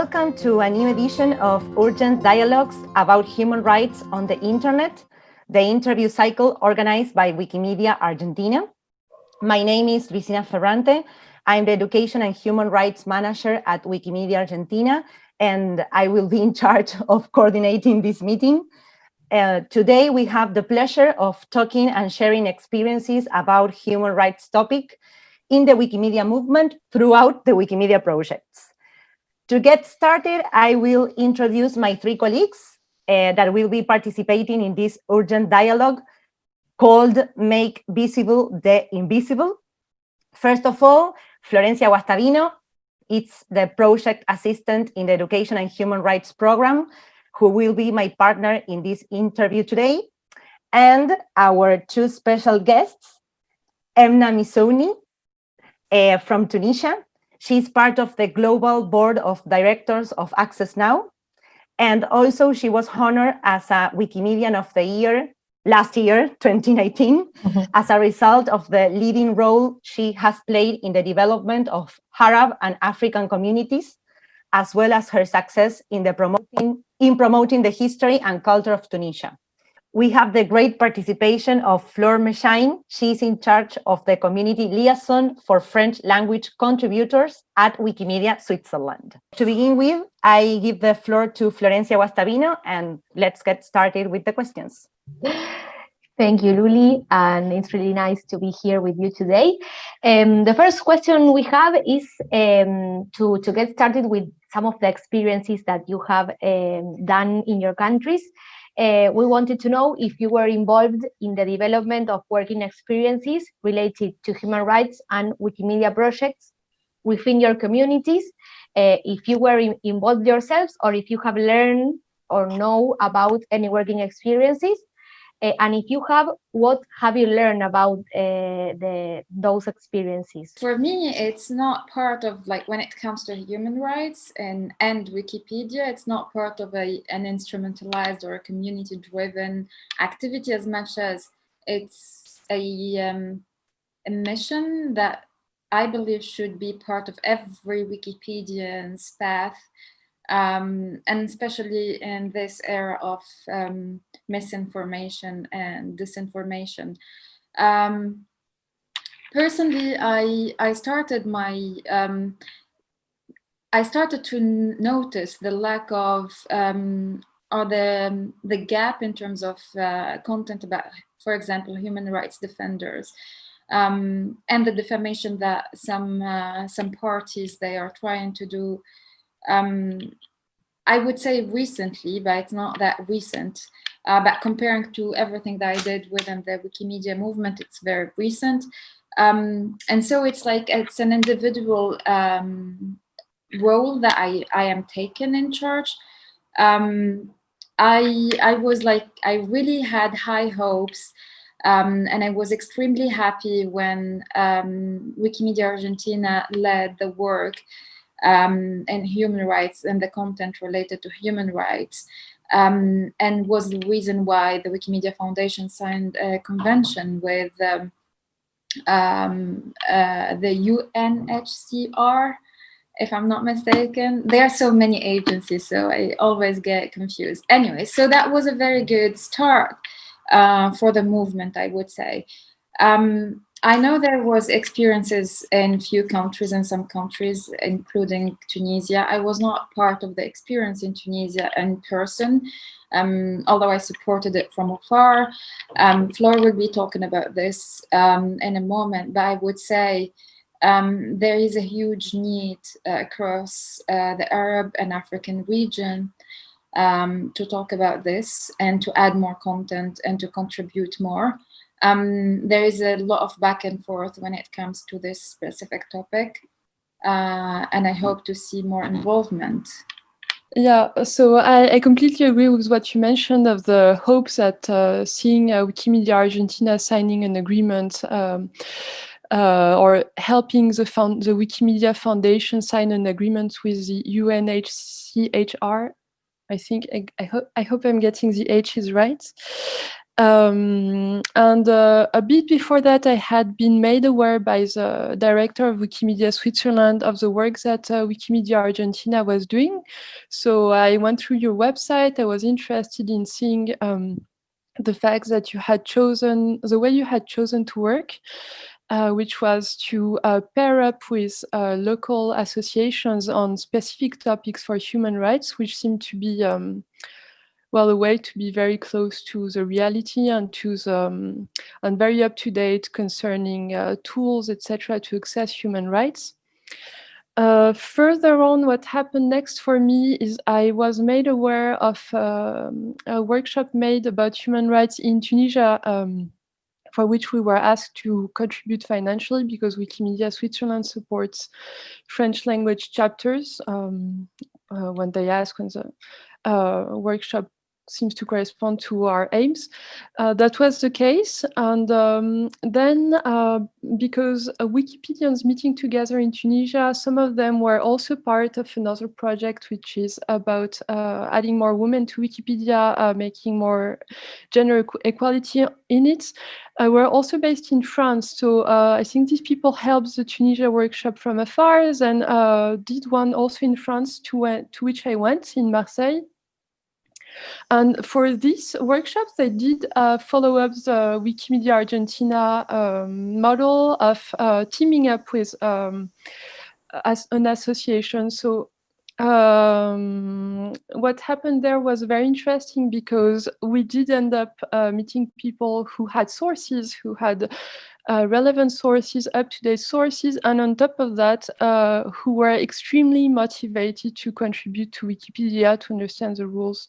Welcome to a new edition of Urgent Dialogues about Human Rights on the Internet, the interview cycle organized by Wikimedia Argentina. My name is Cristina Ferrante. I'm the Education and Human Rights Manager at Wikimedia Argentina, and I will be in charge of coordinating this meeting. Uh, today, we have the pleasure of talking and sharing experiences about human rights topic in the Wikimedia movement throughout the Wikimedia projects. To get started, I will introduce my three colleagues uh, that will be participating in this urgent dialogue called Make Visible the Invisible. First of all, Florencia Guastavino, it's the project assistant in the Education and Human Rights Program, who will be my partner in this interview today. And our two special guests, Emna Mizouni uh, from Tunisia, She's part of the global board of directors of Access Now. And also she was honored as a Wikimedian of the year last year, 2019, mm -hmm. as a result of the leading role she has played in the development of Arab and African communities, as well as her success in, the promoting, in promoting the history and culture of Tunisia we have the great participation of Fleur Mechain. She's in charge of the community liaison for French language contributors at Wikimedia Switzerland. To begin with, I give the floor to Florencia Guastavino and let's get started with the questions. Thank you, Luli, and it's really nice to be here with you today. Um, the first question we have is um, to, to get started with some of the experiences that you have um, done in your countries. Uh, we wanted to know if you were involved in the development of working experiences related to human rights and Wikimedia projects within your communities, uh, if you were in, involved yourselves or if you have learned or know about any working experiences uh, and if you have, what have you learned about uh, the those experiences? For me, it's not part of like when it comes to human rights and and Wikipedia, it's not part of a an instrumentalized or a community-driven activity as much as it's a um, a mission that I believe should be part of every Wikipedian's path um, and especially in this era of um, misinformation and disinformation. Um, personally, I I started my um, I started to notice the lack of um, or the the gap in terms of uh, content about, for example, human rights defenders. Um, and the defamation that some uh, some parties they are trying to do um, I would say recently, but it's not that recent. Uh, but comparing to everything that I did within the Wikimedia movement, it's very recent. Um, and so it's like it's an individual um, role that I, I am taken in charge. Um, I, I was like, I really had high hopes um, and I was extremely happy when um, Wikimedia Argentina led the work um, and human rights and the content related to human rights. Um, and was the reason why the Wikimedia Foundation signed a convention with um, um uh, the UNHCR, if I'm not mistaken. There are so many agencies, so I always get confused. Anyway, so that was a very good start uh, for the movement, I would say. Um, I know there was experiences in few countries in some countries, including Tunisia. I was not part of the experience in Tunisia in person, um, although I supported it from afar. Um, Flor will be talking about this um, in a moment, but I would say um, there is a huge need uh, across uh, the Arab and African region um, to talk about this and to add more content and to contribute more um, there is a lot of back and forth when it comes to this specific topic. Uh, and I hope to see more involvement. Yeah, so I, I, completely agree with what you mentioned of the hopes that uh, seeing uh, Wikimedia Argentina signing an agreement um, uh, or helping the, found, the Wikimedia Foundation sign an agreement with the UNHCHR I think I, I, ho I hope I'm getting the H's right. Um, and uh, a bit before that, I had been made aware by the director of Wikimedia Switzerland of the work that uh, Wikimedia Argentina was doing. So I went through your website. I was interested in seeing um, the fact that you had chosen, the way you had chosen to work. Uh, which was to uh, pair up with uh, local associations on specific topics for human rights, which seemed to be um, well, a way to be very close to the reality and to the um, and very up to date concerning uh, tools, etc., to access human rights. Uh, further on, what happened next for me is I was made aware of um, a workshop made about human rights in Tunisia, um, for which we were asked to contribute financially because Wikimedia Switzerland supports French language chapters um, uh, when they ask when the uh, workshop seems to correspond to our aims. Uh, that was the case. And um, then uh, because Wikipedians meeting together in Tunisia, some of them were also part of another project, which is about uh, adding more women to Wikipedia, uh, making more gender equality in it. Uh, we're also based in France. So uh, I think these people helped the Tunisia workshop from afar and did one also in France to, to which I went in Marseille. And for these workshops, they did uh, follow up the Wikimedia Argentina um, model of uh, teaming up with um, as an association. So um, what happened there was very interesting because we did end up uh, meeting people who had sources, who had uh, relevant sources, up-to-date sources, and on top of that, uh, who were extremely motivated to contribute to Wikipedia to understand the rules.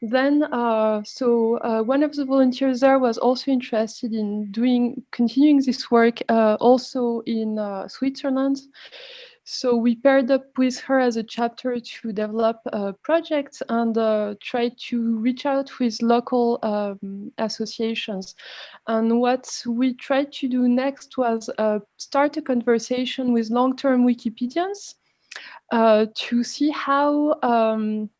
Then, uh, so uh, one of the volunteers there was also interested in doing, continuing this work uh, also in uh, Switzerland. So we paired up with her as a chapter to develop a project and uh, try to reach out with local um, associations. And what we tried to do next was uh, start a conversation with long-term Wikipedians to see how um,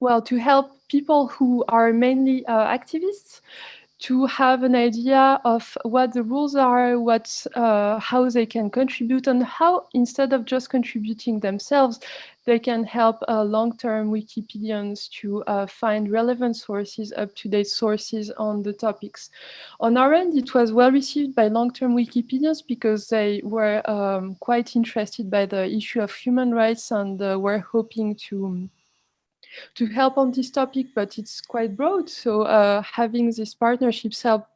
well, to help people who are mainly uh, activists to have an idea of what the rules are, what, uh, how they can contribute, and how instead of just contributing themselves, they can help uh, long-term Wikipedians to uh, find relevant sources, up-to-date sources on the topics. On our end, it was well received by long-term Wikipedians because they were um, quite interested by the issue of human rights and uh, were hoping to to help on this topic, but it's quite broad. So uh, having these partnerships help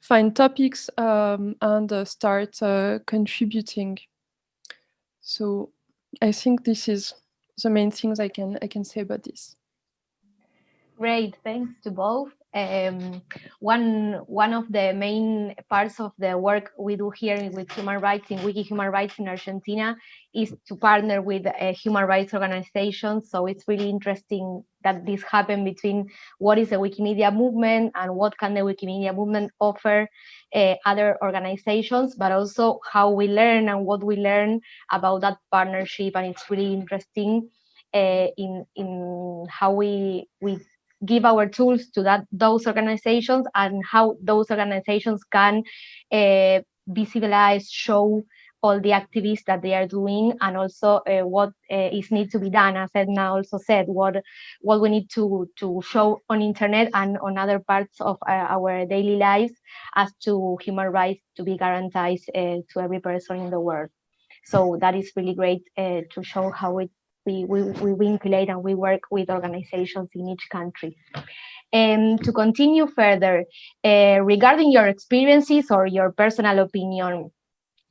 find topics um, and uh, start uh, contributing. So I think this is the main things I can I can say about this. Great, thanks to both. Um, one one of the main parts of the work we do here with human rights in Wiki Human Rights in Argentina is to partner with uh, human rights organizations. So it's really interesting that this happened between what is the Wikimedia movement and what can the Wikimedia movement offer uh, other organizations, but also how we learn and what we learn about that partnership. And it's really interesting uh, in in how we we give our tools to that those organizations and how those organizations can uh, visualize, show all the activities that they are doing and also uh, what uh, is need to be done. As Emna also said what what we need to to show on internet and on other parts of uh, our daily lives as to human rights to be guaranteed to every person in the world. So that is really great to show how it we, we, we vinculate and we work with organizations in each country. And to continue further, uh, regarding your experiences or your personal opinion,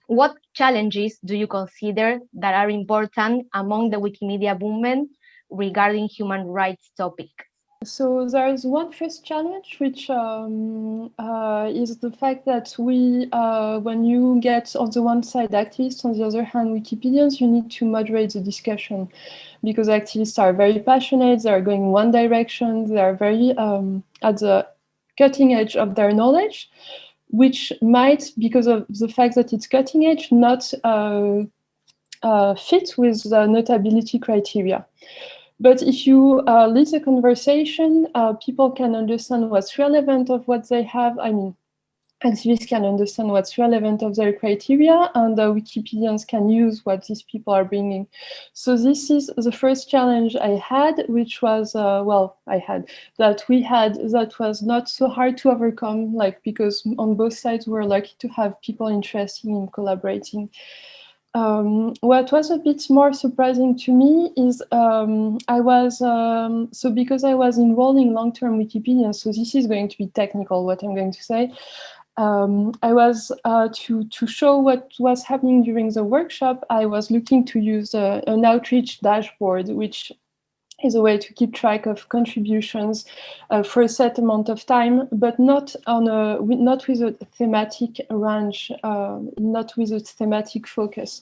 what challenges do you consider that are important among the Wikimedia movement regarding human rights topic? So there is one first challenge, which um, uh, is the fact that we, uh, when you get on the one side activists, on the other hand Wikipedians, you need to moderate the discussion because activists are very passionate, they are going one direction, they are very um, at the cutting edge of their knowledge, which might, because of the fact that it's cutting edge, not uh, uh fit with the notability criteria. But if you uh, lead a conversation, uh, people can understand what's relevant of what they have. I mean, activists can understand what's relevant of their criteria and the Wikipedians can use what these people are bringing. So this is the first challenge I had, which was, uh, well, I had, that we had, that was not so hard to overcome, like, because on both sides we're lucky to have people interested in collaborating. Um, what was a bit more surprising to me is um, I was, um, so because I was involved in long-term Wikipedia, so this is going to be technical, what I'm going to say, um, I was uh, to to show what was happening during the workshop. I was looking to use a, an outreach dashboard, which is a way to keep track of contributions uh, for a set amount of time, but not on a not with a thematic range, uh, not with a thematic focus.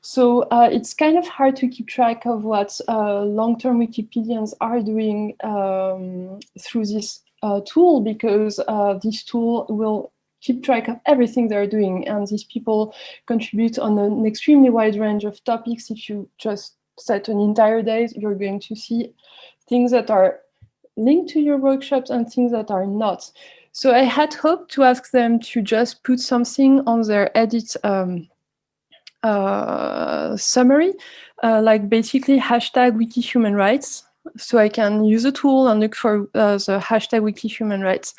So uh, it's kind of hard to keep track of what uh, long-term Wikipedians are doing um, through this uh, tool because uh, this tool will keep track of everything they're doing. And these people contribute on an extremely wide range of topics. If you just set an entire day, you're going to see things that are linked to your workshops and things that are not. So I had hoped to ask them to just put something on their edit um, uh, summary, uh, like basically hashtag wiki human rights so I can use a tool and look for uh, the hashtag wiki human rights.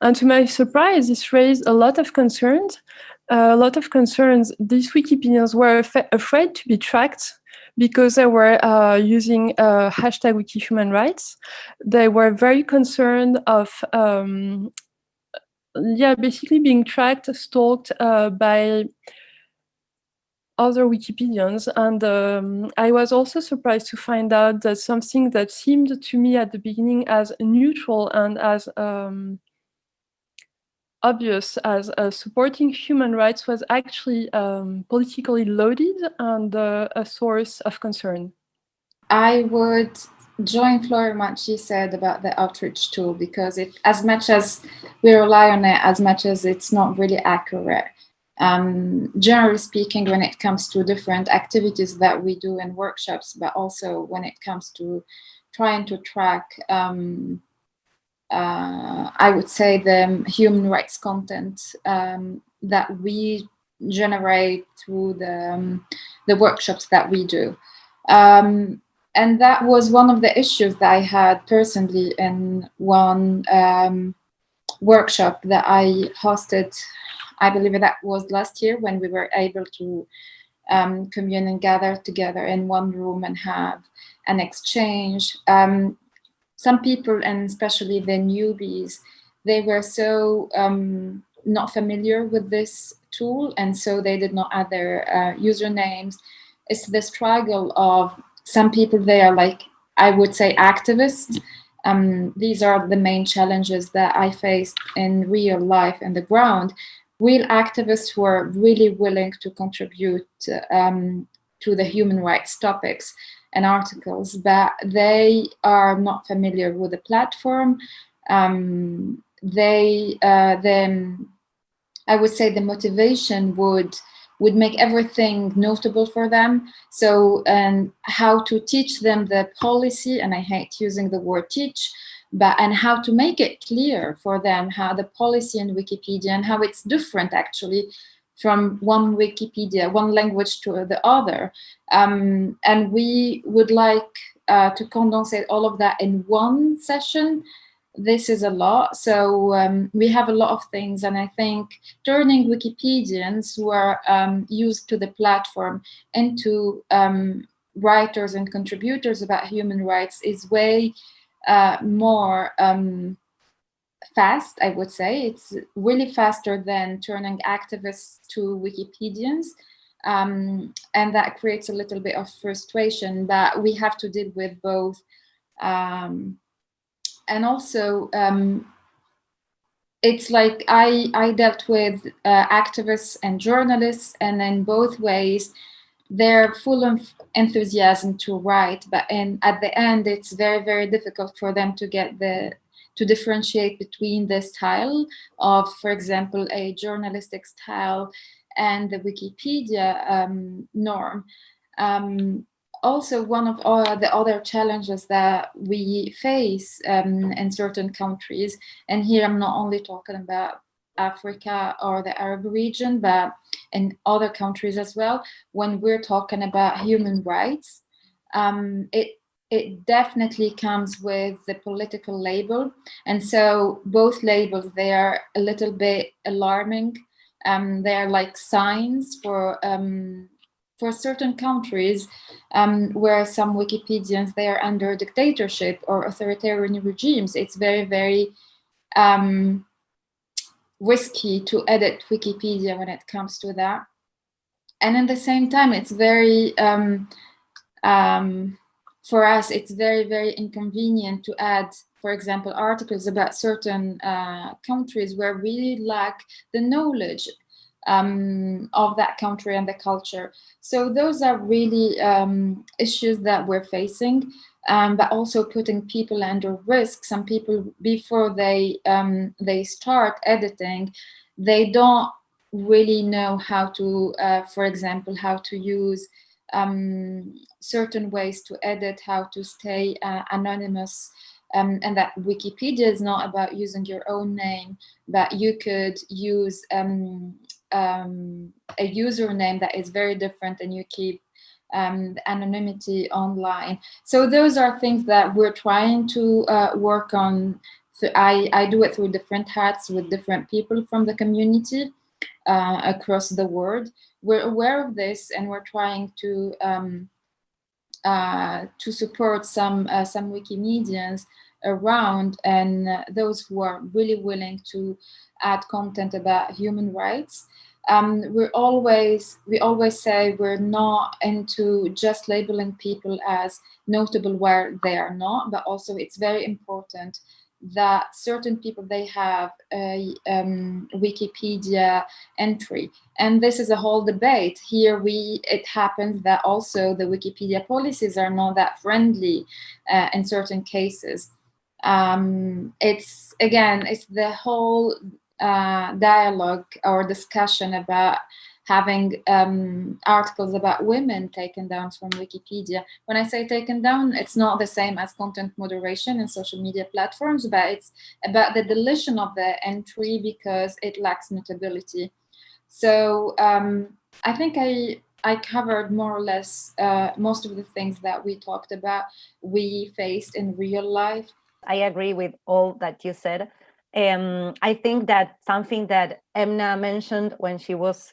And to my surprise, this raised a lot of concerns. Uh, a lot of concerns. These Wikipedians were afraid to be tracked because they were uh, using uh, hashtag wiki human rights. They were very concerned of um, yeah, basically being tracked, stalked uh, by other Wikipedians. And um, I was also surprised to find out that something that seemed to me at the beginning as neutral and as um, obvious as uh, supporting human rights was actually um, politically loaded and uh, a source of concern. I would join Flora what she said about the outreach tool because it, as much as we rely on it, as much as it's not really accurate, um, generally speaking, when it comes to different activities that we do in workshops, but also when it comes to trying to track, um, uh, I would say the human rights content um, that we generate through the, um, the workshops that we do. Um, and that was one of the issues that I had personally in one um, workshop that I hosted I believe that was last year when we were able to um, commune and gather together in one room and have an exchange. Um, some people, and especially the newbies, they were so um, not familiar with this tool, and so they did not add their uh, usernames. It's the struggle of some people, they are like, I would say activists, um, these are the main challenges that I faced in real life and the ground. Real activists who are really willing to contribute um, to the human rights topics and articles, but they are not familiar with the platform. Um, they uh, then, I would say the motivation would would make everything notable for them. So, and how to teach them the policy, and I hate using the word teach, but and how to make it clear for them how the policy in Wikipedia and how it's different actually from one Wikipedia, one language to the other. Um, and we would like uh, to condense all of that in one session. This is a lot, so um, we have a lot of things, and I think turning Wikipedians who are um, used to the platform into um, writers and contributors about human rights is way uh, more um, fast, I would say. It's really faster than turning activists to Wikipedians. Um, and that creates a little bit of frustration, that we have to deal with both. Um, and also, um, it's like I, I dealt with uh, activists and journalists, and in both ways, they're full of enthusiasm to write, but and at the end, it's very, very difficult for them to get the to differentiate between the style of, for example, a journalistic style and the Wikipedia um, norm. Um, also one of uh, the other challenges that we face um, in certain countries, and here I'm not only talking about Africa or the Arab region, but in other countries as well, when we're talking about human rights, um, it it definitely comes with the political label. And so both labels, they are a little bit alarming. Um, they are like signs for um, for certain countries um, where some Wikipedians, they are under dictatorship or authoritarian regimes. It's very, very um, risky to edit Wikipedia when it comes to that. And at the same time, it's very, um, um, for us, it's very, very inconvenient to add, for example, articles about certain uh, countries where we lack the knowledge um, of that country and the culture. So those are really um, issues that we're facing, um, but also putting people under risk. Some people, before they, um, they start editing, they don't really know how to, uh, for example, how to use um, certain ways to edit, how to stay uh, anonymous, um, and that Wikipedia is not about using your own name, but you could use um, um, a username that is very different and you keep um, anonymity online. So those are things that we're trying to uh, work on. So I, I do it through different hats with different people from the community uh, across the world. We're aware of this and we're trying to um, uh, to support some uh, some Wikimedians around and uh, those who are really willing to add content about human rights. Um, we're always, we always say we're not into just labeling people as notable where they are not, but also it's very important that certain people, they have a um, Wikipedia entry. And this is a whole debate. Here we, it happens that also the Wikipedia policies are not that friendly uh, in certain cases. Um, it's, again, it's the whole uh, dialogue or discussion about having um, articles about women taken down from Wikipedia. When I say taken down, it's not the same as content moderation in social media platforms, but it's about the deletion of the entry because it lacks notability. So um, I think I, I covered more or less uh, most of the things that we talked about, we faced in real life. I agree with all that you said. Um, I think that something that Emna mentioned when she was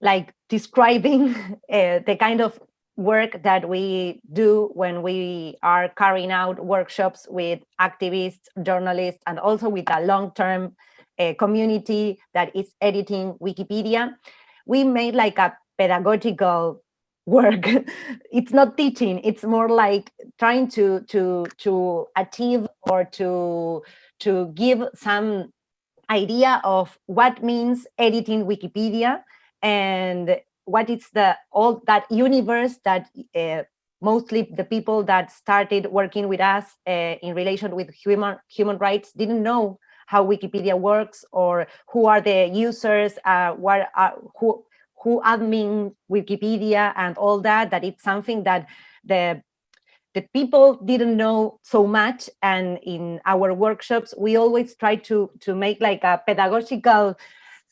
like describing uh, the kind of work that we do when we are carrying out workshops with activists, journalists, and also with a long-term uh, community that is editing Wikipedia. We made like a pedagogical work. it's not teaching, it's more like trying to, to, to achieve or to to give some idea of what means editing Wikipedia and what is the all that universe that uh, mostly the people that started working with us uh, in relation with human human rights didn't know how Wikipedia works or who are the users, uh, what are, who who admin Wikipedia and all that. That it's something that the the people didn't know so much and in our workshops we always try to to make like a pedagogical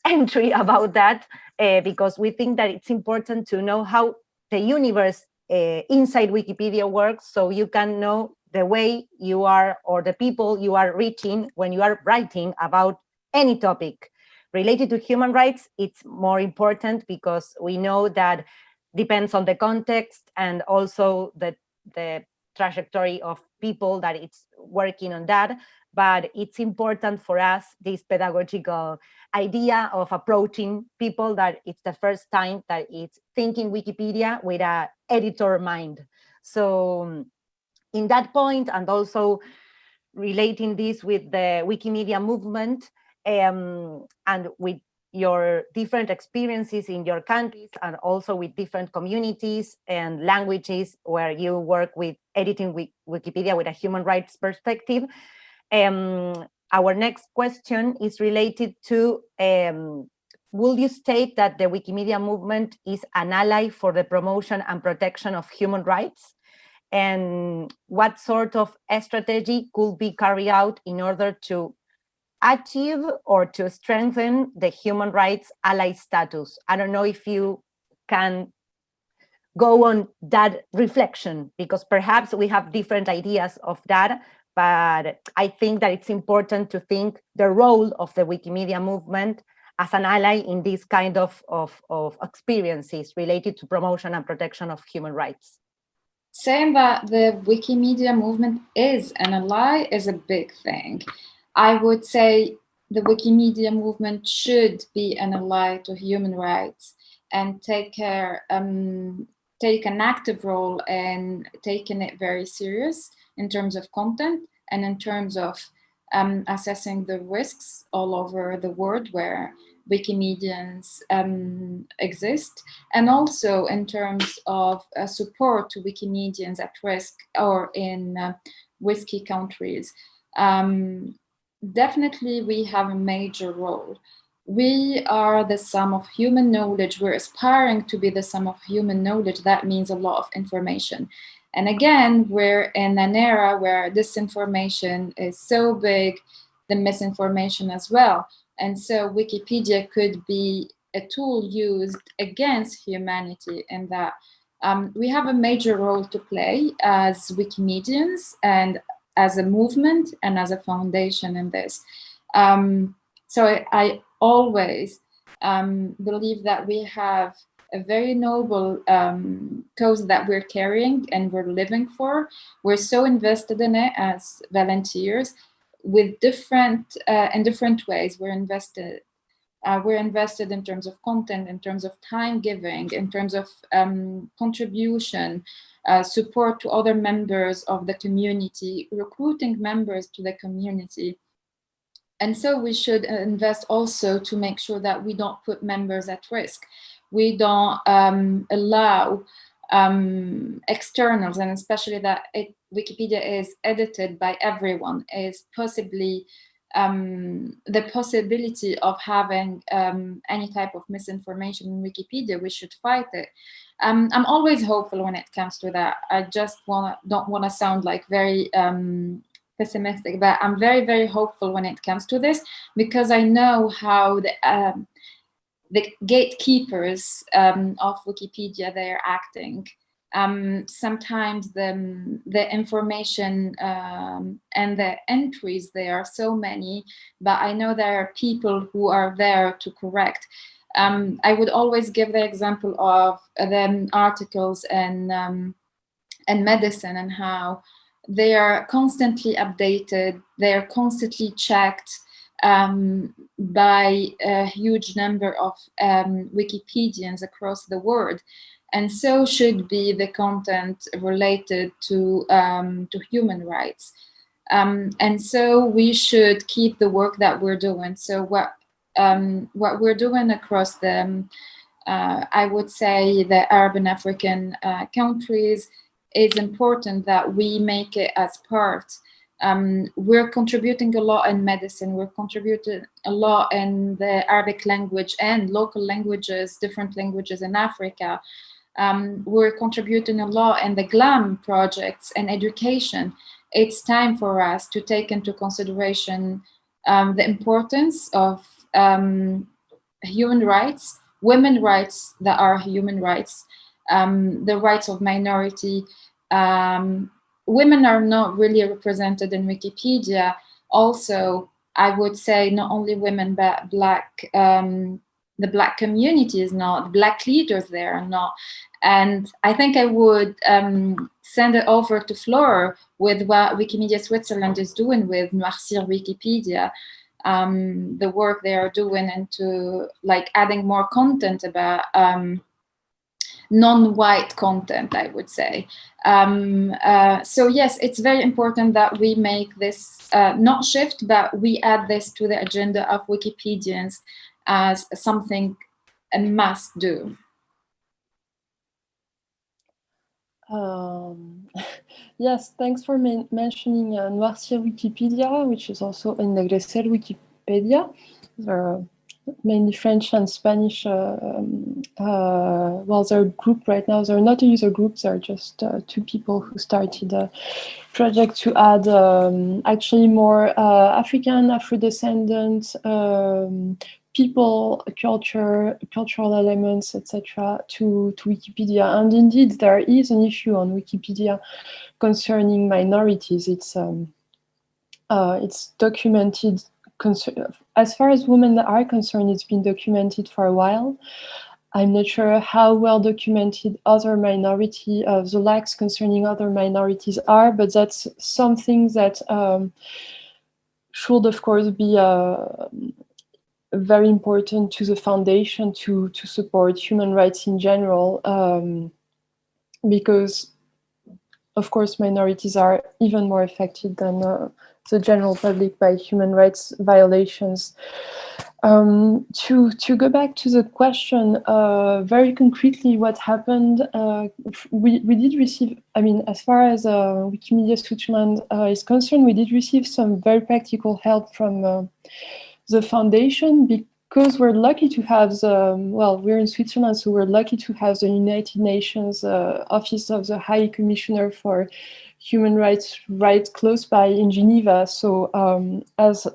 entry about that uh, because we think that it's important to know how the universe uh, inside Wikipedia works so you can know the way you are or the people you are reaching when you are writing about any topic. Related to human rights it's more important because we know that depends on the context and also the the trajectory of people that it's working on that, but it's important for us, this pedagogical idea of approaching people that it's the first time that it's thinking Wikipedia with a editor mind. So in that point, and also relating this with the Wikimedia movement, um, and with your different experiences in your countries and also with different communities and languages where you work with editing Wikipedia with a human rights perspective. Um, our next question is related to um, will you state that the Wikimedia movement is an ally for the promotion and protection of human rights? And what sort of strategy could be carried out in order to achieve or to strengthen the human rights ally status? I don't know if you can go on that reflection because perhaps we have different ideas of that, but I think that it's important to think the role of the Wikimedia movement as an ally in this kind of, of, of experiences related to promotion and protection of human rights. Saying that the Wikimedia movement is an ally is a big thing. I would say the Wikimedia movement should be an ally to human rights and take care, um, take an active role in taking it very serious in terms of content and in terms of um, assessing the risks all over the world where Wikimedians um, exist, and also in terms of uh, support to Wikimedians at risk or in uh, risky countries. Um, definitely we have a major role. We are the sum of human knowledge. We're aspiring to be the sum of human knowledge. That means a lot of information. And again, we're in an era where disinformation is so big, the misinformation as well. And so Wikipedia could be a tool used against humanity in that um, we have a major role to play as Wikimedians and as a movement and as a foundation in this. Um, so I, I always um, believe that we have a very noble um, cause that we're carrying and we're living for. We're so invested in it as volunteers with different, uh, in different ways. We're invested uh, we're invested in terms of content, in terms of time giving, in terms of um, contribution, uh, support to other members of the community, recruiting members to the community. And so we should invest also to make sure that we don't put members at risk we don't um, allow um, externals, and especially that it, Wikipedia is edited by everyone, is possibly um, the possibility of having um, any type of misinformation in Wikipedia, we should fight it. Um, I'm always hopeful when it comes to that. I just wanna don't want to sound like very um, pessimistic, but I'm very, very hopeful when it comes to this because I know how the um, the gatekeepers um, of Wikipedia, they're acting. Um, sometimes the, the information um, and the entries, there are so many, but I know there are people who are there to correct. Um, I would always give the example of the articles and, um, and medicine and how they are constantly updated, they are constantly checked, um, by a huge number of um, Wikipedians across the world. And so should be the content related to, um, to human rights. Um, and so we should keep the work that we're doing. So what, um, what we're doing across the, um, uh, I would say the Arab and African uh, countries, is important that we make it as part um, we're contributing a lot in medicine, we're contributing a lot in the Arabic language and local languages, different languages in Africa. Um, we're contributing a lot in the GLAM projects and education. It's time for us to take into consideration um, the importance of um, human rights, women rights that are human rights, um, the rights of minority, um, women are not really represented in Wikipedia. Also, I would say not only women, but black, um, the black community is not, black leaders there are not. And I think I would um, send it over to Flora with what Wikimedia Switzerland is doing with Noircir Wikipedia. Um, the work they are doing into like adding more content about um, non-white content, I would say. Um, uh, so yes, it's very important that we make this uh, not shift, but we add this to the agenda of Wikipedians as something a must do. Um, yes, thanks for mentioning uh, Noircir Wikipedia, which is also Ennegrecer Wikipedia. Mainly French and Spanish. Uh, um, uh, well, they're a group right now. They're not a user group. They're just uh, two people who started a project to add um, actually more African, Afro-descendant um, people, culture, cultural elements, etc. to, to Wikipedia. And indeed, there is an issue on Wikipedia concerning minorities. It's um, uh, it's documented as far as women are concerned, it's been documented for a while. I'm not sure how well documented other minority, uh, the lacks concerning other minorities are, but that's something that um, should, of course, be uh, very important to the foundation to, to support human rights in general, um, because, of course, minorities are even more affected than uh, the general public by human rights violations. Um, to, to go back to the question, uh, very concretely what happened, uh, we, we did receive, I mean, as far as uh, Wikimedia Switzerland uh, is concerned, we did receive some very practical help from uh, the foundation because we're lucky to have the, well, we're in Switzerland, so we're lucky to have the United Nations uh, Office of the High Commissioner for human rights right close by in Geneva. So um, as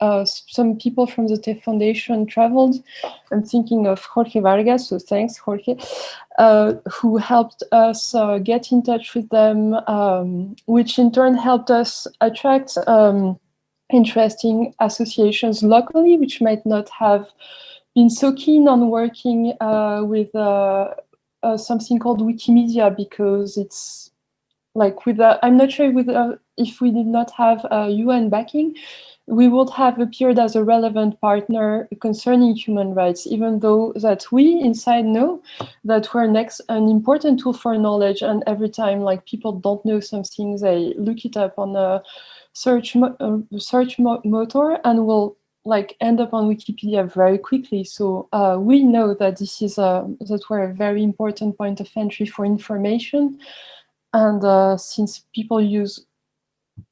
uh, some people from the TEF Foundation traveled, I'm thinking of Jorge Vargas, so thanks Jorge, uh, who helped us uh, get in touch with them, um, which in turn helped us attract um, interesting associations locally, which might not have been so keen on working uh, with uh, uh, something called Wikimedia because it's like with uh, I'm not sure with uh, if we did not have uh, UN backing, we would have appeared as a relevant partner concerning human rights, even though that we inside know that we're next an important tool for knowledge. And every time like people don't know something, they look it up on a search uh, search mo motor and will like end up on Wikipedia very quickly. So uh, we know that this is a, that we're a very important point of entry for information. And uh, since people use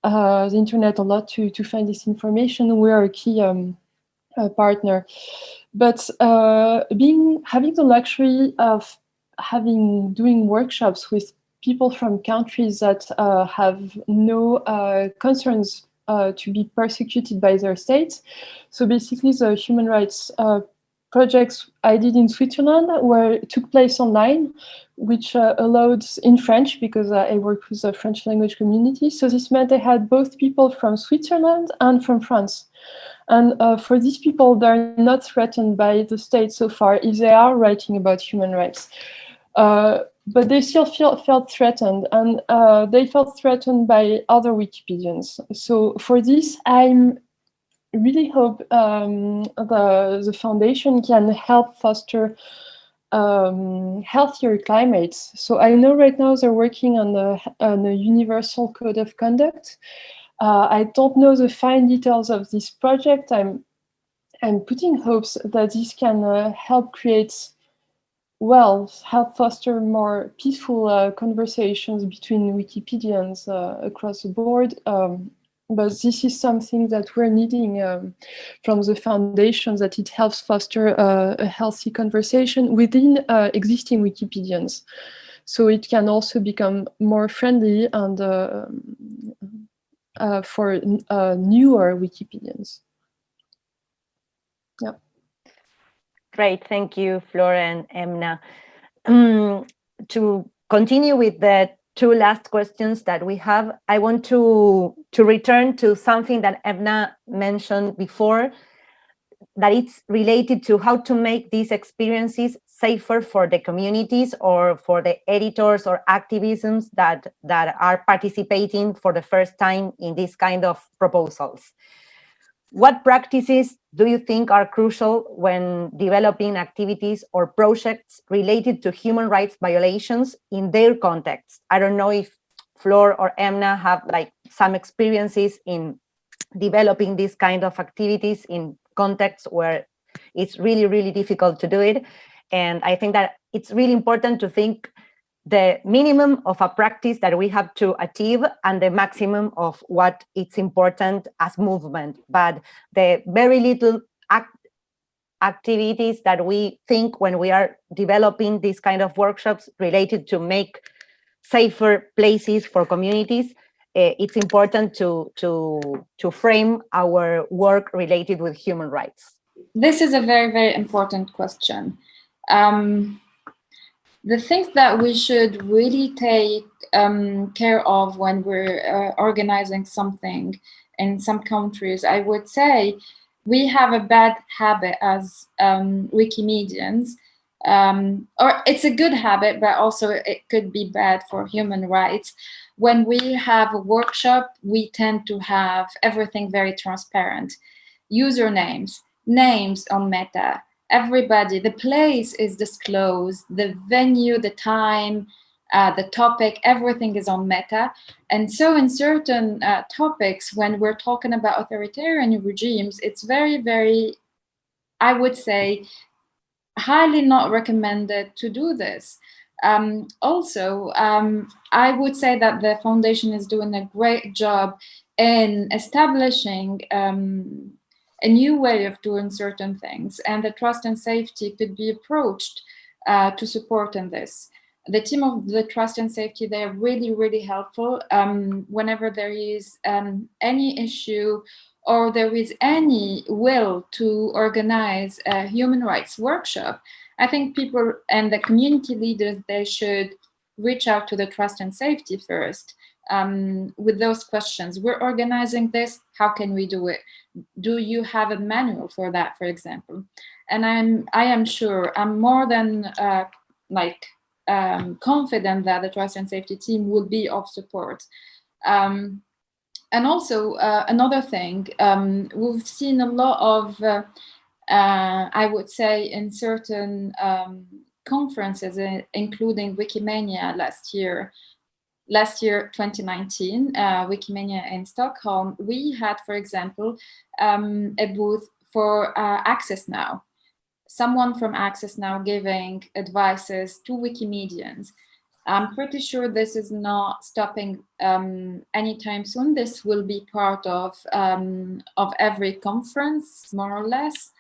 uh, the internet a lot to, to find this information, we are a key um, uh, partner. But uh, being having the luxury of having doing workshops with people from countries that uh, have no concerns to be persecuted by their states. So basically the human rights projects I did in Switzerland were took place online, which uh, allowed in French because uh, I work with a French language community. So this meant I had both people from Switzerland and from France. And uh, for these people, they're not threatened by the state so far if they are writing about human rights. Uh, but they still feel, felt threatened and uh, they felt threatened by other Wikipedians. So for this, I'm really hope um, the, the foundation can help foster um, healthier climates. So I know right now they're working on the on a universal code of conduct. Uh, I don't know the fine details of this project. I'm I'm putting hopes that this can uh, help create, well, help foster more peaceful uh, conversations between Wikipedians uh, across the board. Um, but this is something that we're needing um, from the foundation that it helps foster uh, a healthy conversation within uh, existing Wikipedians. So it can also become more friendly and uh, uh for uh, newer Wikipedians. Yeah. Great, thank you, Flora and Emna. Um, to continue with the two last questions that we have. I want to, to return to something that Emna mentioned before, that it's related to how to make these experiences safer for the communities or for the editors or activisms that, that are participating for the first time in this kind of proposals. What practices do you think are crucial when developing activities or projects related to human rights violations in their context? I don't know if Flor or Emna have like some experiences in developing these kind of activities in contexts where it's really, really difficult to do it. And I think that it's really important to think the minimum of a practice that we have to achieve and the maximum of what it's important as movement. But the very little act, activities that we think when we are developing these kind of workshops related to make safer places for communities, it's important to, to, to frame our work related with human rights? This is a very, very important question. Um, the things that we should really take um, care of when we're uh, organizing something in some countries, I would say we have a bad habit as um, Wikimedians, um, or it's a good habit, but also it could be bad for human rights. When we have a workshop, we tend to have everything very transparent. Usernames, names on Meta, everybody, the place is disclosed, the venue, the time, uh, the topic, everything is on meta. And so in certain uh, topics, when we're talking about authoritarian regimes, it's very, very, I would say, highly not recommended to do this. Um, also, um, I would say that the foundation is doing a great job in establishing um, a new way of doing certain things and the trust and safety could be approached uh, to support in this. The team of the trust and safety, they're really, really helpful um, whenever there is um, any issue or there is any will to organize a human rights workshop, I think people and the community leaders, they should reach out to the trust and safety first um, with those questions. We're organizing this, how can we do it? Do you have a manual for that, for example? And I'm, I am sure, I'm more than uh, like um, confident that the trust and safety team will be of support. Um, and also uh, another thing, um, we've seen a lot of, uh, I would say in certain um, conferences, uh, including Wikimania last year, last year, 2019, uh, Wikimania in Stockholm, we had, for example, um, a booth for uh, Access Now. Someone from Access Now giving advices to Wikimedians. I'm pretty sure this is not stopping um, anytime soon. This will be part of, um, of every conference, more or less.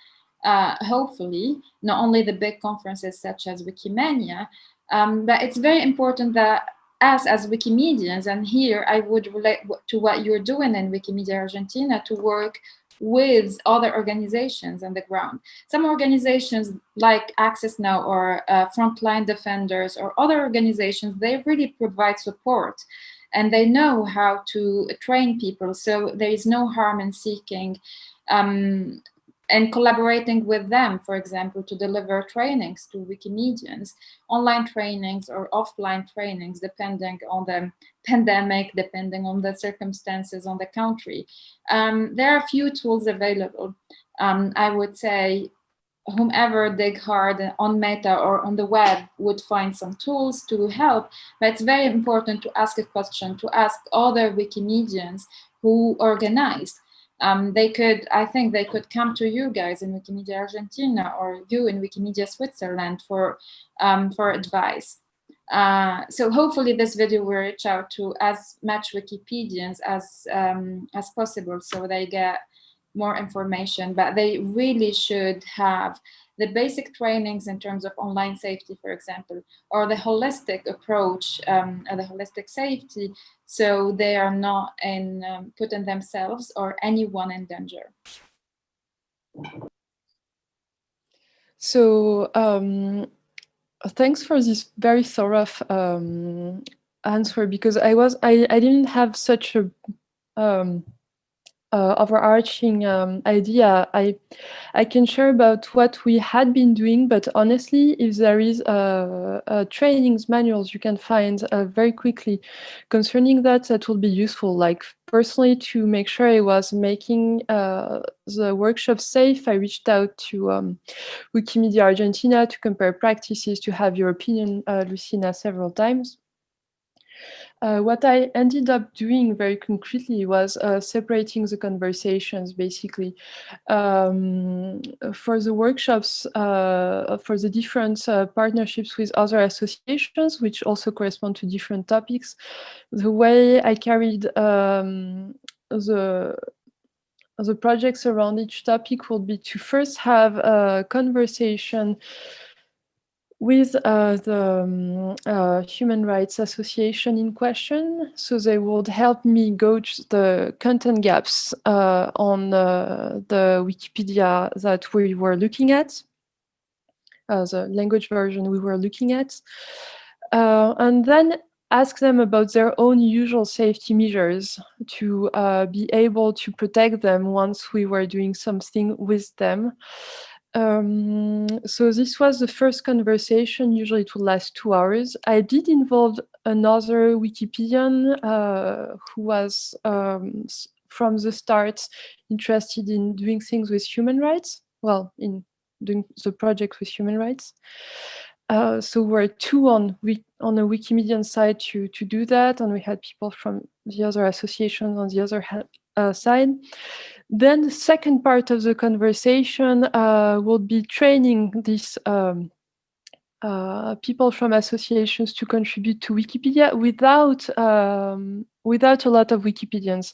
Uh, hopefully, not only the big conferences such as Wikimania, um, but it's very important that us as Wikimedians, and here I would relate to what you're doing in Wikimedia Argentina to work with other organizations on the ground. Some organizations like Access Now or uh, Frontline Defenders or other organizations, they really provide support and they know how to train people. So there is no harm in seeking um, and collaborating with them, for example, to deliver trainings to Wikimedians, online trainings or offline trainings, depending on the pandemic, depending on the circumstances on the country. Um, there are a few tools available. Um, I would say whomever dig hard on Meta or on the web would find some tools to help, but it's very important to ask a question, to ask other Wikimedians who organized um, they could, I think they could come to you guys in Wikimedia Argentina or you in Wikimedia Switzerland for, um, for advice. Uh, so hopefully this video will reach out to as much Wikipedians as, um, as possible so they get more information, but they really should have the basic trainings in terms of online safety, for example, or the holistic approach, um, the holistic safety, so they are not in um, putting themselves or anyone in danger. So um, thanks for this very thorough um, answer because I was I, I didn't have such a um, uh, overarching um, idea I I can share about what we had been doing, but honestly, if there is a, a trainings manuals you can find uh, very quickly concerning that, that will be useful. Like personally, to make sure I was making uh, the workshop safe, I reached out to um, Wikimedia Argentina to compare practices, to have your opinion, uh, Luisina, several times. Uh, what I ended up doing very concretely was uh, separating the conversations, basically. Um, for the workshops, uh, for the different uh, partnerships with other associations, which also correspond to different topics, the way I carried um, the the projects around each topic would be to first have a conversation with uh, the um, uh, Human Rights Association in question. So they would help me gauge the content gaps uh, on uh, the Wikipedia that we were looking at, uh, the language version we were looking at. Uh, and then ask them about their own usual safety measures to be able to protect them once we were doing something with them. Um, so this was the first conversation. Usually it would last two hours. I did involve another Wikipedian uh, who was um, from the start interested in doing things with human rights. Well, in doing the project with human rights. Uh, so we're two on on the Wikimedian side to to do that, and we had people from the other associations on the other uh, side. Then the second part of the conversation uh, will be training these um, uh, people from associations to contribute to Wikipedia without um, without a lot of Wikipedians.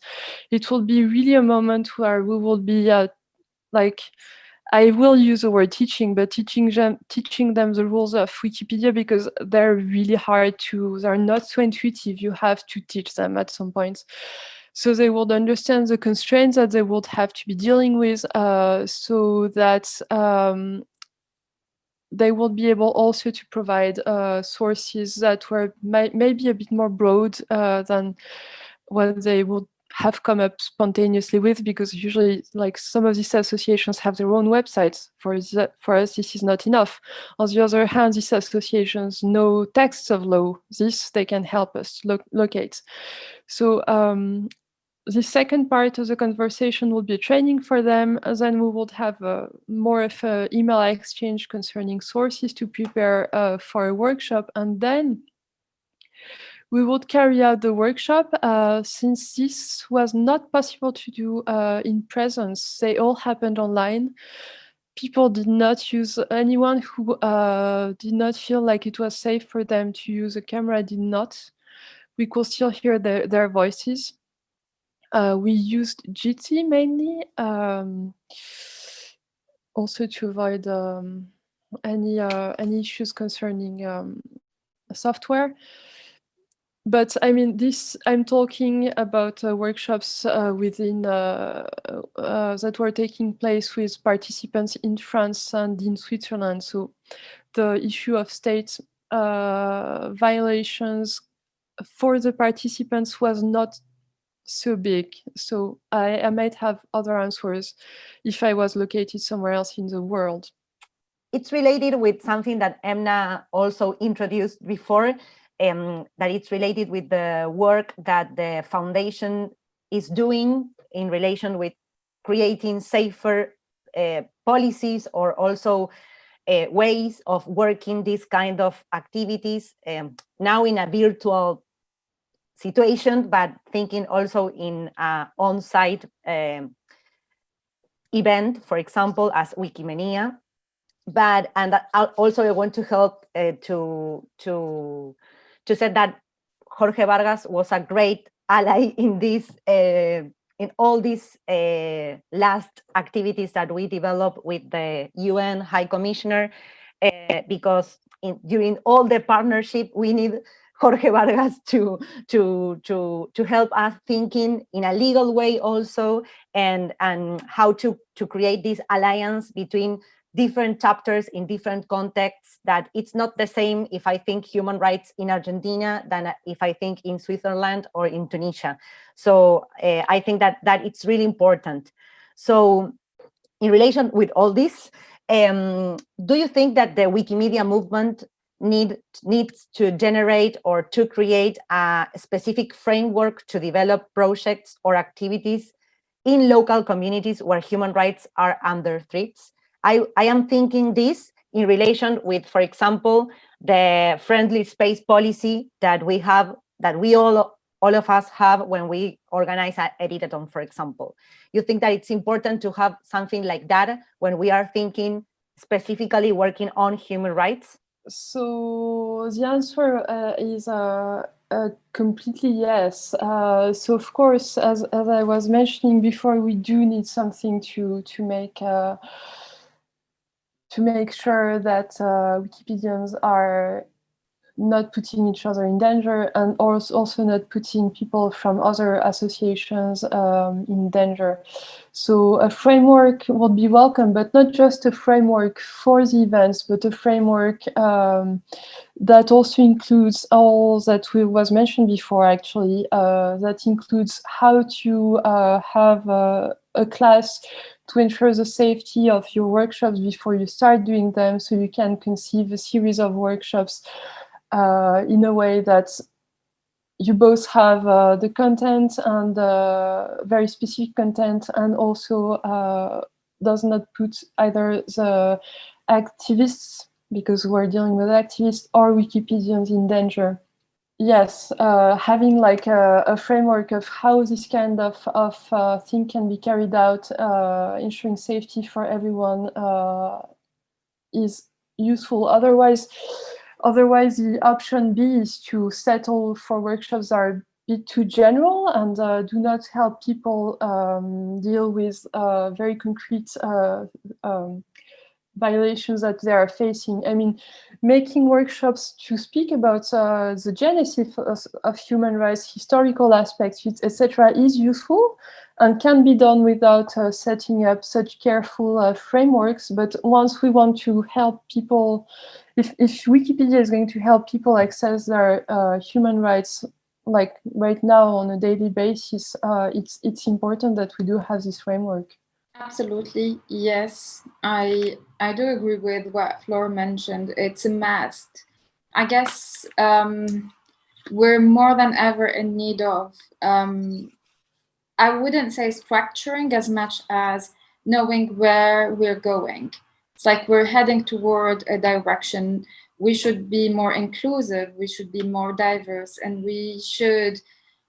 It will be really a moment where we will be uh, like I will use the word teaching, but teaching them teaching them the rules of Wikipedia because they're really hard to. They're not so intuitive. You have to teach them at some point so they would understand the constraints that they would have to be dealing with uh, so that um, they would be able also to provide uh, sources that were may maybe a bit more broad uh, than what they would have come up spontaneously with because usually like some of these associations have their own websites. For for us this is not enough. On the other hand these associations know texts of law. This they can help us lo locate. So um, the second part of the conversation will be training for them. Then we would have uh, more of an email exchange concerning sources to prepare uh, for a workshop. And then we would carry out the workshop. Uh, since this was not possible to do uh, in presence, they all happened online. People did not use, anyone who uh, did not feel like it was safe for them to use a camera did not. We could still hear their, their voices. Uh, we used Jitsi mainly, um, also to avoid um, any uh, any issues concerning um, software. But I mean, this I'm talking about uh, workshops uh, within uh, uh, that were taking place with participants in France and in Switzerland. So the issue of state violations for the participants was not so big. So I, I might have other answers if I was located somewhere else in the world. It's related with something that Emna also introduced before, um, that it's related with the work that the foundation is doing in relation with creating safer uh, policies or also uh, ways of working these kind of activities um, now in a virtual situation, but thinking also in an on-site um, event, for example, as Wikimania. But and also I want to help uh, to to to say that Jorge Vargas was a great ally in this uh, in all these uh, last activities that we developed with the UN High Commissioner, uh, because in, during all the partnership we need Jorge Vargas to, to, to, to help us thinking in a legal way also and, and how to, to create this alliance between different chapters in different contexts that it's not the same if I think human rights in Argentina than if I think in Switzerland or in Tunisia. So uh, I think that, that it's really important. So in relation with all this, um, do you think that the Wikimedia movement need needs to generate or to create a specific framework to develop projects or activities in local communities where human rights are under threats. I, I am thinking this in relation with, for example, the friendly space policy that we have, that we all, all of us have when we organize an editathon, for example. You think that it's important to have something like that when we are thinking specifically working on human rights? So the answer uh, is uh, uh, completely yes. Uh, so of course, as as I was mentioning before, we do need something to to make uh, to make sure that uh, Wikipedians are not putting each other in danger and also not putting people from other associations um, in danger. So a framework would be welcome, but not just a framework for the events, but a framework um, that also includes all that we was mentioned before, actually, uh, that includes how to uh, have a, class to ensure the safety of your workshops before you start doing them so you can conceive a series of workshops in a way that you both have uh, the content and uh, very specific content and also uh, does not put either the activists, because we're dealing with activists, or Wikipedians in danger. Yes, uh, having like a, a, framework of how this kind of, of uh, thing can be carried out, ensuring safety for everyone is useful. Otherwise, Otherwise, the option B is to settle for workshops that are a bit too general and uh, do not help people um, deal with uh, very concrete uh, um, violations that they are facing. I mean, making workshops to speak about uh, the genesis of, of, human rights, historical aspects, etc., is useful and can be done without uh, setting up such careful uh, frameworks. But once we want to help people if, if Wikipedia is going to help people access their uh, human rights, like right now on a daily basis, uh, it's it's important that we do have this framework. Absolutely, yes. I I do agree with what Flor mentioned. It's a must. I guess um, we're more than ever in need of. Um, I wouldn't say structuring as much as knowing where we're going. It's like we're heading toward a direction. We should be more inclusive, we should be more diverse, and we should,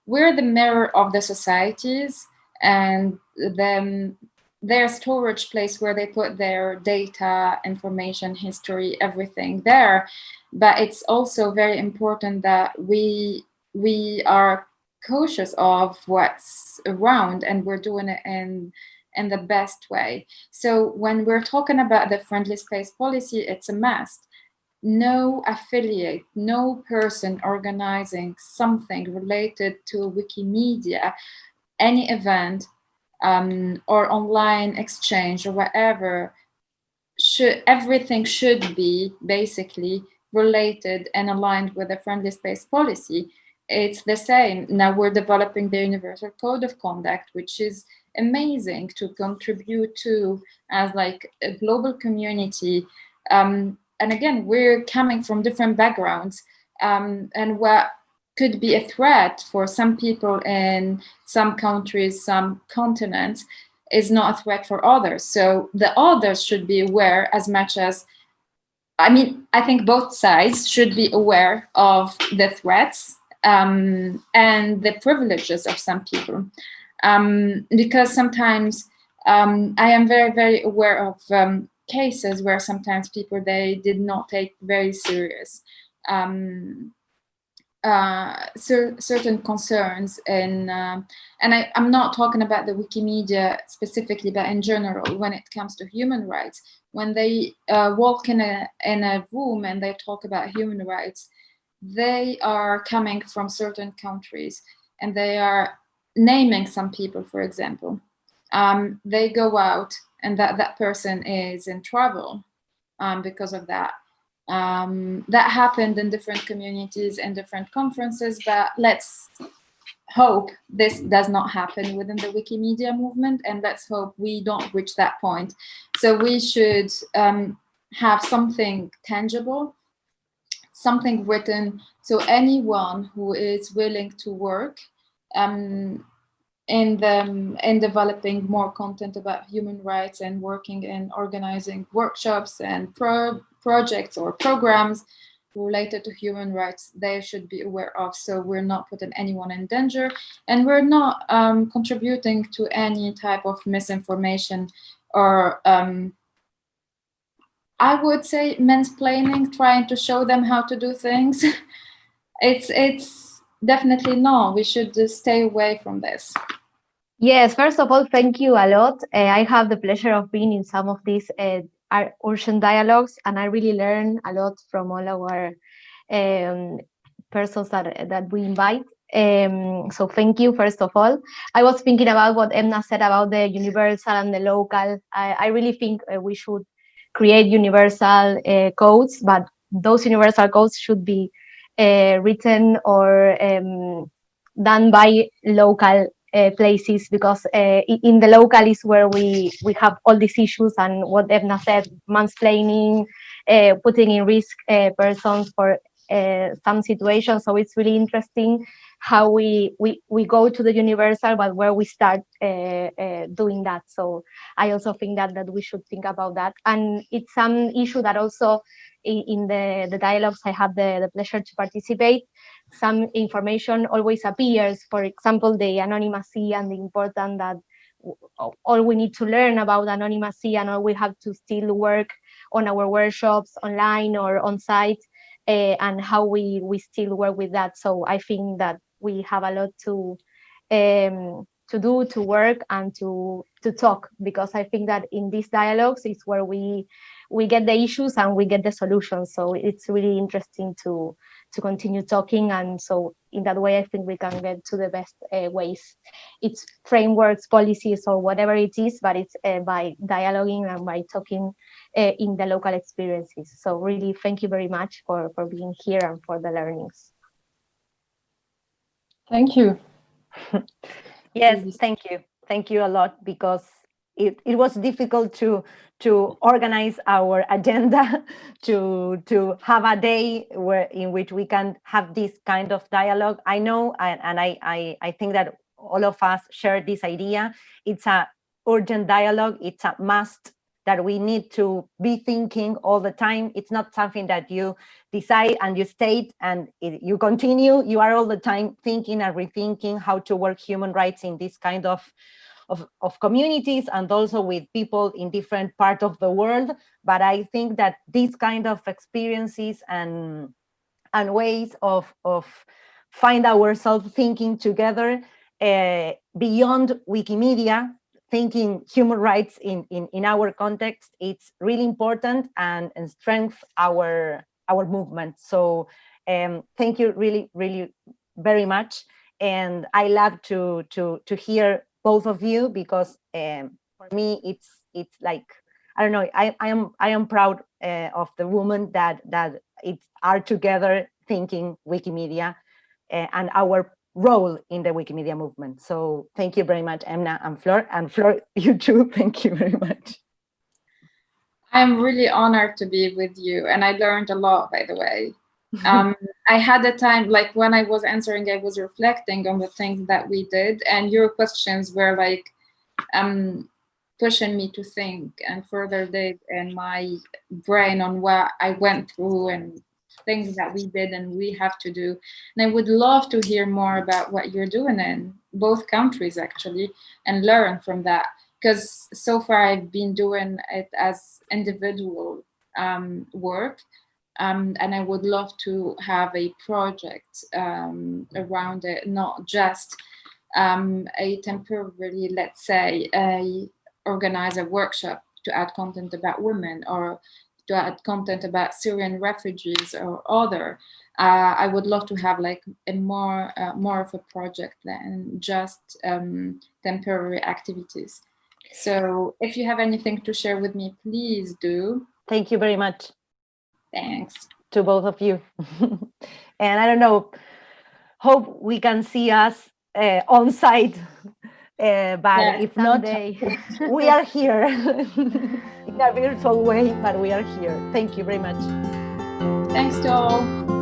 we're the mirror of the societies and them their storage place where they put their data, information, history, everything there. But it's also very important that we we are cautious of what's around and we're doing it in in the best way. So when we're talking about the friendly space policy, it's a must. No affiliate, no person organizing something related to Wikimedia, any event um, or online exchange or whatever, should everything should be basically related and aligned with the friendly space policy. It's the same. Now we're developing the Universal Code of Conduct, which is amazing to contribute to as like a global community. Um, and again, we're coming from different backgrounds um, and what could be a threat for some people in some countries, some continents, is not a threat for others. So the others should be aware as much as, I mean, I think both sides should be aware of the threats um, and the privileges of some people um, because sometimes um, I am very, very aware of um, cases where sometimes people, they did not take very serious um, uh, cer certain concerns and uh, and I, am not talking about the Wikimedia specifically, but in general, when it comes to human rights, when they uh, walk in a in a room and they talk about human rights, they are coming from certain countries and they are naming some people, for example, um, they go out and that, that person is in trouble um, because of that. Um, that happened in different communities and different conferences, but let's hope this does not happen within the Wikimedia movement and let's hope we don't reach that point. So we should um, have something tangible, something written, so anyone who is willing to work um, in the in developing more content about human rights and working and organizing workshops and pro projects or programs related to human rights they should be aware of. So we're not putting anyone in danger and we're not um, contributing to any type of misinformation or um, I would say mansplaining trying to show them how to do things. It's it's definitely no, we should stay away from this. Yes, first of all, thank you a lot. Uh, I have the pleasure of being in some of these uh, urgent dialogues, and I really learn a lot from all our um, persons that, that we invite. Um, so thank you, first of all. I was thinking about what Emna said about the universal and the local. I, I really think uh, we should create universal uh, codes, but those universal codes should be uh, written or um, done by local places because uh, in the local is where we we have all these issues and what Emna said, mansplaining, uh, putting in risk uh, persons for uh, some situations. So it's really interesting how we we we go to the universal, but where we start uh, doing that. So I also think that that we should think about that, and it's some issue that also in, in the the dialogues I have the the pleasure to participate some information always appears. For example, the anonymity and the important that all we need to learn about anonymity and all we have to still work on our workshops online or on site uh, and how we, we still work with that. So I think that we have a lot to um, to do, to work and to to talk because I think that in these dialogues is where we we get the issues and we get the solutions. So it's really interesting to to continue talking. And so in that way, I think we can get to the best uh, ways. It's frameworks, policies, or whatever it is, but it's uh, by dialoguing and by talking uh, in the local experiences. So really, thank you very much for, for being here and for the learnings. Thank you. yes, thank you. Thank you a lot because it, it was difficult to to organize our agenda to to have a day where in which we can have this kind of dialogue. I know and, and I, I i think that all of us share this idea. It's a urgent dialogue. It's a must that we need to be thinking all the time. It's not something that you decide and you state and it, you continue. You are all the time thinking and rethinking how to work human rights in this kind of of, of communities and also with people in different parts of the world. But I think that these kind of experiences and, and ways of, of find ourselves thinking together uh, beyond Wikimedia, thinking human rights in, in, in our context, it's really important and, and strength our, our movement. So um, thank you really, really very much. And I love to, to, to hear both of you because um, for me it's it's like I don't know I, I am I am proud uh, of the women that that it are together thinking Wikimedia uh, and our role in the Wikimedia movement. So thank you very much, Emna and Flor, and Flor, you too. Thank you very much. I'm really honored to be with you, and I learned a lot, by the way. um, I had a time, like when I was answering, I was reflecting on the things that we did and your questions were like um, pushing me to think and further dig in my brain on what I went through and things that we did and we have to do. And I would love to hear more about what you're doing in both countries actually and learn from that. Because so far I've been doing it as individual um, work um, and I would love to have a project um, around it, not just um, a temporary, let's say, a organize a workshop to add content about women or to add content about Syrian refugees or other. Uh, I would love to have like a more uh, more of a project than just um, temporary activities. So if you have anything to share with me, please do. Thank you very much. Thanks. To both of you. and I don't know, hope we can see us uh, on site, uh, but yeah, if someday. not, we are here in a virtual way, but we are here. Thank you very much. Thanks to all.